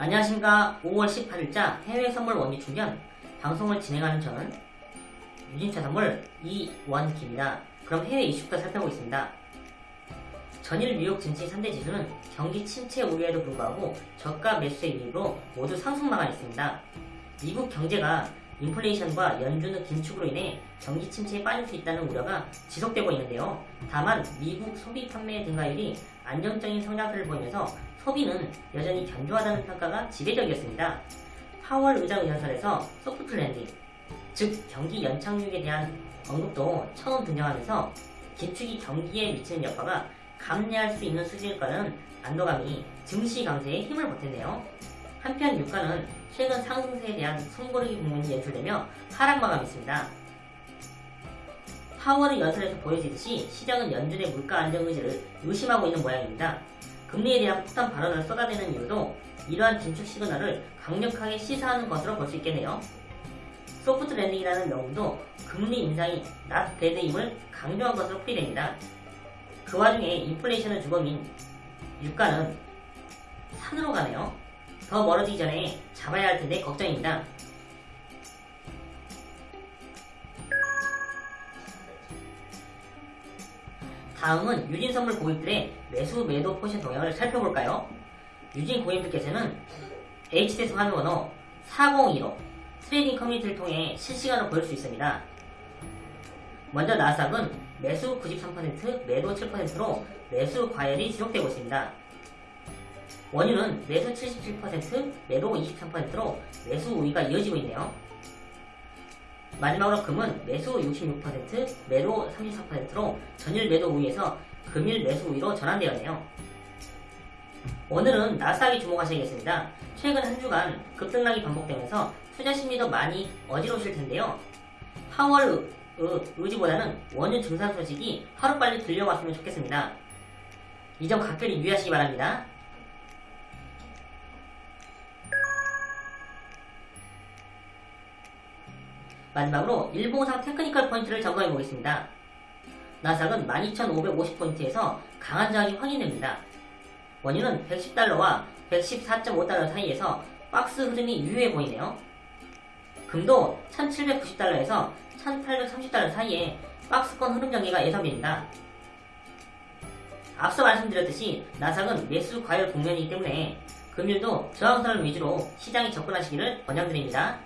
안녕하십니까 5월 18일자 해외 선물 원리 충전 방송을 진행하는 저는 유진차 선물 이원기입니다. 그럼 해외 이슈부터 살펴보겠습니다. 전일 뉴욕 증시 3대 지수는 경기 침체 우려에도 불구하고 저가 매수의 유입으로 모두 상승망을 있습니다. 미국 경제가 인플레이션과 연준의 긴축으로 인해 경기 침체에 빠질 수 있다는 우려가 지속되고 있는데요. 다만 미국 소비 판매 증가율이 안정적인 성장세를 보이면서 소비는 여전히 견조하다는 평가가 지배적이었습니다. 파월 의장의 연설에서 soft landing, 즉 경기 연착륙에 대한 언급도 처음 등장하면서 긴축이 경기에 미치는 여파가 감내할 수 있는 수준일 거라는 안도감이 증시 강세에 힘을 보탰네요. 한편 유가는 최근 상승세에 대한 숨고르기 국면이 연출되며 하락 마감했습니다. 파월의 연설에서 보여지듯이 시장은 연준의 물가 안정 의지를 의심하고 있는 모양입니다. 금리에 대한 폭탄 발언을 쏟아내는 이유도 이러한 긴축 시그널을 강력하게 시사하는 것으로 볼 수 있겠네요. soft landing이라는 명분도 금리 인상이 not bad임을 강조한 것으로 풀이됩니다. 그 와중에 인플레이션의 주범인 유가는 산으로 가네요. 더 멀어지기 전에 잡아야 할 텐데 걱정입니다. 다음은 유진 선물 고객들의 매수 매도 포지션 동향을 살펴볼까요? 유진 고객들께서는 HTS 화면 번호 4015 trading 커뮤니티를 통해 실시간으로 볼 수 있습니다. 먼저 나스닥은 매수 93%, 매도 7%로 매수 과열이 지속되고 있습니다. 원유는 매수 77%, 매도 23%로 매수 우위가 이어지고 있네요. 마지막으로 금은 매수 66%, 매도 34%로 전일 매도 우위에서 금일 매수 우위로 전환되었네요. 오늘은 나스닥에 주목하셔야겠습니다. 최근 한 주간 급등락이 반복되면서 투자 심리도 많이 어지러우실 텐데요. 8월 의지보다는 원유 증산 소식이 하루빨리 들려왔으면 좋겠습니다. 이 점 각별히 유의하시기 바랍니다. 마지막으로 일봉상 technical 포인트를 점검해 보겠습니다. 나스닥은 12,550포인트에서 강한 저항이 확인됩니다. 원유는 110달러와 114.5달러 사이에서 박스권 흐름이 유효해 보이네요. 금도 1790달러에서 1830달러 사이에 박스권 흐름 전개가 예상됩니다. 앞서 말씀드렸듯이 나스닥은 매수 과열 국면이기 때문에 금일도 저항선을 위주로 시장에 접근하시기를 권장드립니다.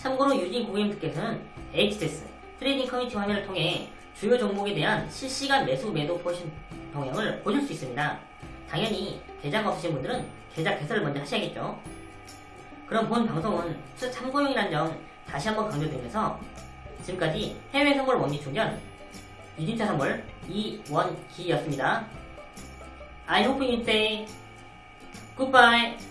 참고로 유진 고객님들께서는 HTS trading 커뮤니티 화면을 통해 주요 종목에 대한 실시간 매수 매도 포지션 동향을 보실 수 있습니다. 당연히 계좌가 없으신 분들은 계좌 개설을 먼저 하셔야겠죠. 그럼 본 방송은 단순 참고용이라는 점 다시 한번 강조드리면서 지금까지 해외 선물 원기 충전 유진투자선물 이원기였습니다. I hope you stay. Goodbye.